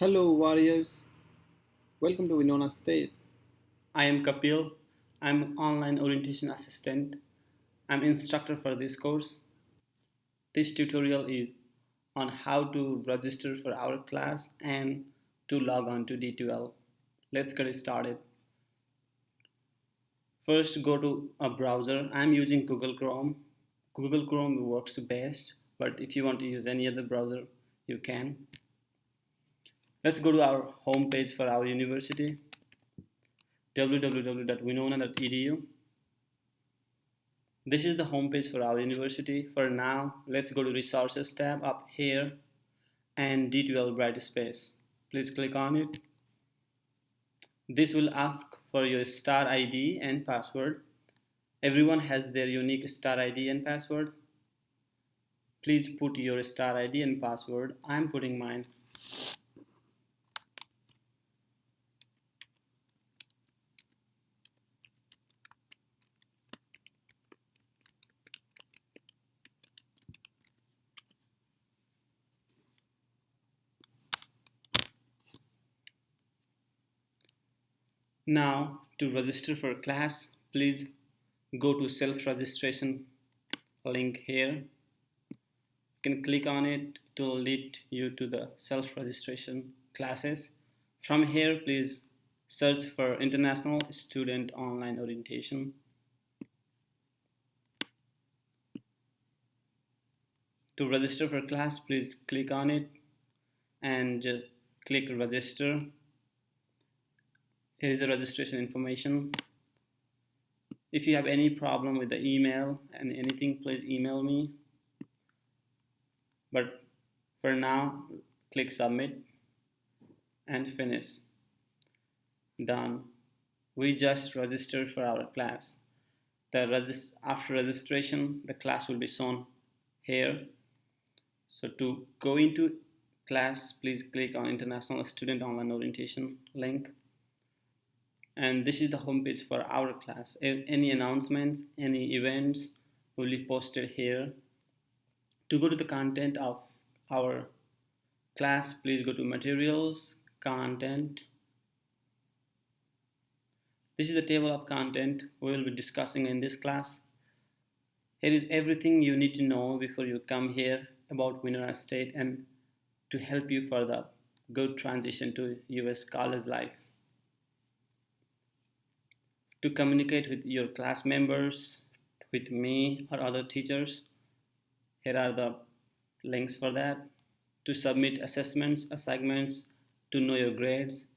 Hello, warriors. Welcome to Winona State. I am Kapil. I'm online orientation assistant. I'm instructor for this course. This tutorial is on how to register for our class and to log on to D2L. Let's get started. First, go to a browser. I'm using Google Chrome. Google Chrome works best, but if you want to use any other browser, you can. Let's go to our homepage for our university www.winona.edu This is the homepage for our university. For now, let's go to resources tab up here and D2L Brightspace. Please click on it. This will ask for your star ID and password. Everyone has their unique star ID and password. Please put your star ID and password. I'm putting mine. Now to register for class, please go to self-registration link here. You can click on it to lead you to the self-registration classes. From here, please search for International Student Online Orientation. To register for class, please click on it and just click register here is the registration information. If you have any problem with the email and anything please email me. But for now click submit and finish. Done. We just registered for our class. The after registration the class will be shown here. So to go into class please click on international student online orientation link and this is the homepage for our class. Any announcements any events will be posted here. To go to the content of our class please go to materials content. This is the table of content we will be discussing in this class. Here is everything you need to know before you come here about Winona State and to help you for the good transition to US college life to communicate with your class members, with me or other teachers. Here are the links for that. To submit assessments, assignments, to know your grades,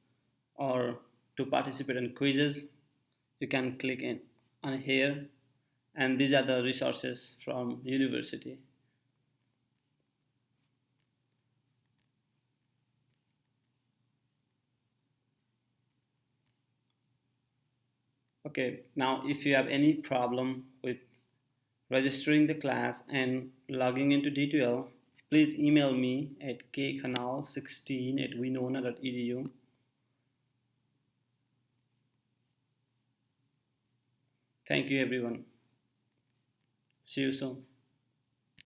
or to participate in quizzes, you can click in on here and these are the resources from university. Okay now if you have any problem with registering the class and logging into D2L please email me at kkanal16 at winona.edu thank you everyone. See you soon